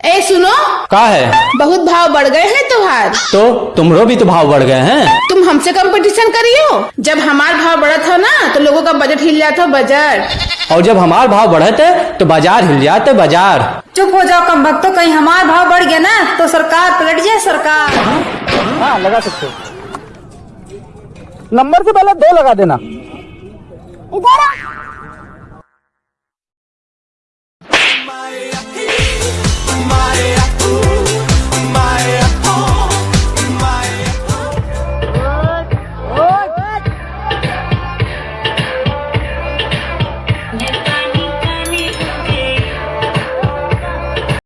ए सुनो। का है? बहुत भाव बढ़ गए हैं तुम्हार। तो तुम्हारो भी तो भाव बढ़ गए हैं। तुम हमसे कंपटीशन करियो। जब हमार भाव बढ़ा था ना तो लोगों का बजट हिल जाता बजट। और जब हमार भाव बढ़े थे तो बाज़ार हिल जाते बाज़ार। चुप हो जाओ कम भक्तो कहीं हमारा भाव बढ़ गया ना तो सरकार पलट जाए सरकार। हाँ लगा सकते हो। नंबर से पहले दो लगा देना। इधर